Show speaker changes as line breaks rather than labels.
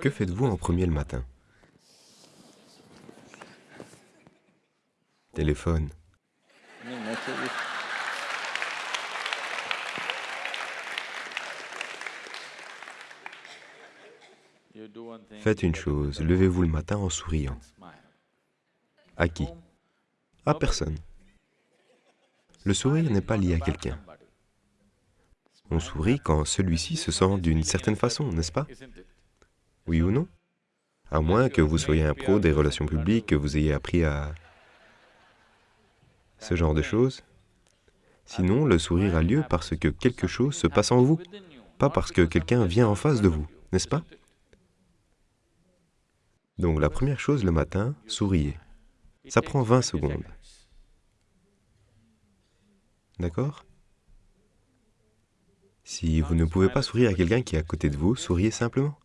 Que faites-vous en premier le matin? Téléphone. Faites une chose, levez-vous le matin en souriant. À qui? À personne. Le sourire n'est pas lié à quelqu'un. On sourit quand celui-ci se sent d'une certaine façon, n'est-ce pas? Oui ou non? À moins que vous soyez un pro des relations publiques, que vous ayez appris à... ce genre de choses. Sinon, le sourire a lieu parce que quelque chose se passe en vous, pas parce que quelqu'un vient en face de vous, n'est-ce pas? Donc la première chose le matin, souriez. Ça prend 20 secondes. D'accord? Si vous ne pouvez pas sourire à quelqu'un qui est à côté de vous, souriez simplement.